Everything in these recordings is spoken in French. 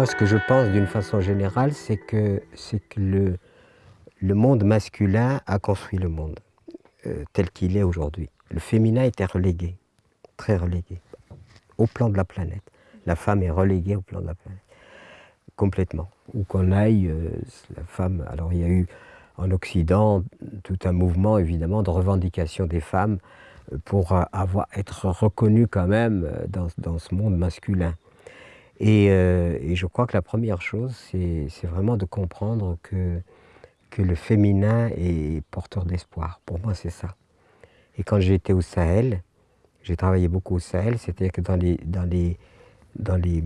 Moi, ce que je pense d'une façon générale, c'est que, que le, le monde masculin a construit le monde euh, tel qu'il est aujourd'hui. Le féminin était relégué, très relégué, au plan de la planète. La femme est reléguée au plan de la planète, complètement. Où qu'on aille, euh, la femme... Alors il y a eu en Occident tout un mouvement, évidemment, de revendication des femmes euh, pour avoir, être reconnues quand même dans, dans ce monde masculin. Et, et, je crois que la première chose, c'est vraiment de comprendre que que le féminin est porteur d'espoir. Pour moi, c'est ça. Et quand j'étais au Sahel, j'ai travaillé beaucoup au Sahel, c'était que dans les, dans, les, dans les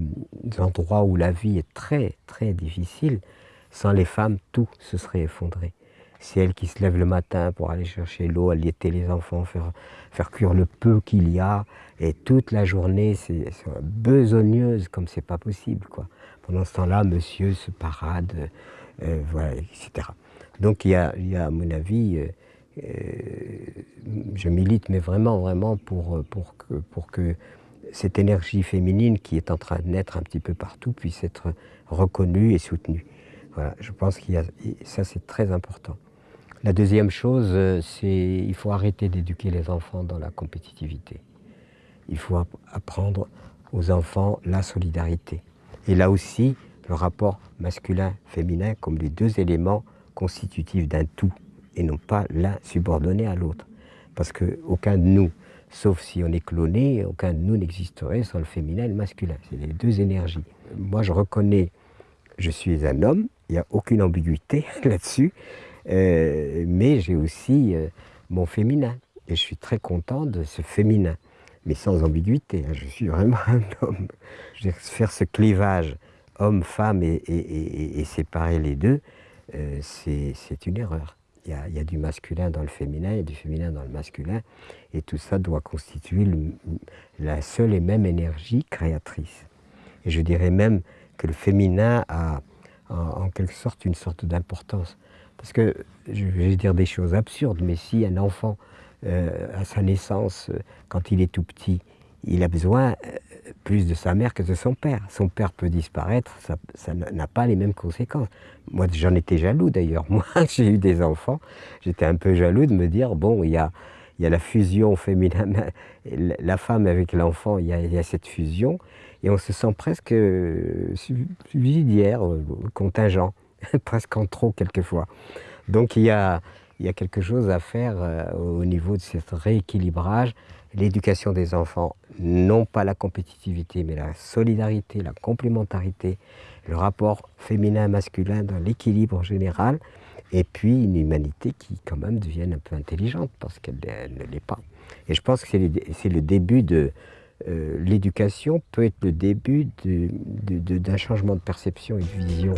endroits où la vie est très, très difficile, sans les femmes, tout se serait effondré. C'est elles qui se lèvent le matin pour aller chercher l'eau, allaiter les enfants, faire, faire cuire le peu qu'il y a, et toute la journée, c'est besogneuse comme c'est pas possible. Quoi. Pendant ce temps-là, monsieur se parade, euh, voilà, etc. Donc il y a, à mon avis, euh, euh, je milite, mais vraiment, vraiment pour, pour, que, pour que cette énergie féminine qui est en train de naître un petit peu partout puisse être reconnue et soutenue. Voilà, je pense que ça c'est très important. La deuxième chose, euh, c'est qu'il faut arrêter d'éduquer les enfants dans la compétitivité. Il faut apprendre aux enfants la solidarité. Et là aussi, le rapport masculin-féminin comme les deux éléments constitutif d'un tout et non pas l'un subordonné à l'autre. Parce qu'aucun de nous, sauf si on est cloné, aucun de nous n'existerait sans le féminin et le masculin. C'est les deux énergies. Moi, je reconnais, je suis un homme, il n'y a aucune ambiguïté là-dessus, euh, mais j'ai aussi euh, mon féminin. Et je suis très content de ce féminin, mais sans ambiguïté. Hein, je suis vraiment un homme. Je faire ce clivage homme-femme et séparer les deux, euh, c'est une erreur. Il y, a, du masculin dans le féminin, il y a du féminin dans le masculin, et tout ça doit constituer la seule et même énergie créatrice. Et je dirais même que le féminin a en, quelque sorte une sorte d'importance. Parce que, je vais dire des choses absurdes, mais si un enfant, euh, à sa naissance, euh, quand il est tout petit, il a besoin plus de sa mère que de son père. Son père peut disparaître, ça n'a pas les mêmes conséquences. Moi, j'en étais jaloux d'ailleurs. Moi, j'ai eu des enfants, j'étais un peu jaloux de me dire, bon, il y a, la fusion féminine, la femme avec l'enfant, il, il, y a cette fusion, et on se sent presque euh, subsidiaire, euh, contingent, presque en trop quelquefois. Donc il y a, quelque chose à faire euh, au niveau de ce rééquilibrage, l'éducation des enfants, non pas la compétitivité, mais la solidarité, la complémentarité, le rapport féminin-masculin dans l'équilibre général, et puis une humanité qui quand même devienne un peu intelligente, parce qu'elle ne l'est pas. Et je pense que c'est le début de... Euh, l'éducation peut être le début d'un changement de perception et de vision.